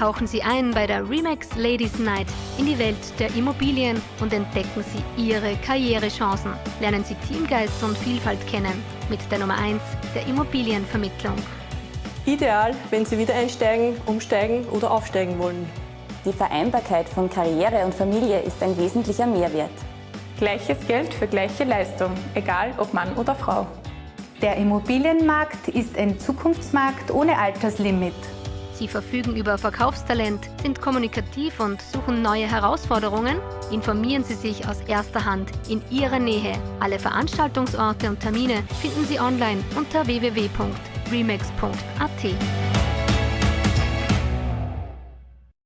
Tauchen Sie ein bei der Remax Ladies Night in die Welt der Immobilien und entdecken Sie Ihre Karrierechancen. Lernen Sie Teamgeist und Vielfalt kennen mit der Nummer 1 der Immobilienvermittlung. Ideal, wenn Sie wieder einsteigen, umsteigen oder aufsteigen wollen. Die Vereinbarkeit von Karriere und Familie ist ein wesentlicher Mehrwert. Gleiches Geld für gleiche Leistung, egal ob Mann oder Frau. Der Immobilienmarkt ist ein Zukunftsmarkt ohne Alterslimit. Sie verfügen über Verkaufstalent, sind kommunikativ und suchen neue Herausforderungen? Informieren Sie sich aus erster Hand in Ihrer Nähe. Alle Veranstaltungsorte und Termine finden Sie online unter www.remax.at.